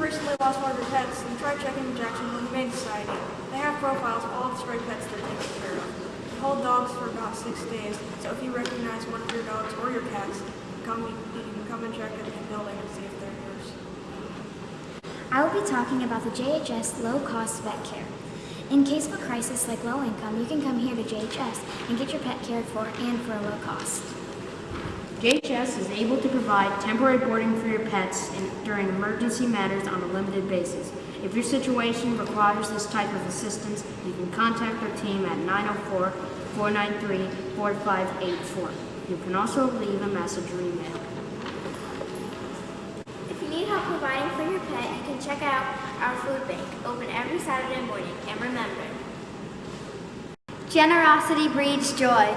recently lost one of your pets, then try checking the Humane Society. They have profiles of all the stray pets they're taking care of. Hold dogs for about six days, so if you recognize one of your dogs or your cats, come, you can come and check in the building and see if they're yours. I will be talking about the JHS low cost vet care. In case of a crisis like low income, you can come here to JHS and get your pet cared for and for a low cost. JHS is able to provide temporary boarding for your pets in, during emergency matters on a limited basis. If your situation requires this type of assistance, you can contact our team at 904-493-4584. You can also leave a message or email. If you need help providing for your pet, you can check out our food bank, open every Saturday morning. And remember, Generosity breeds joy.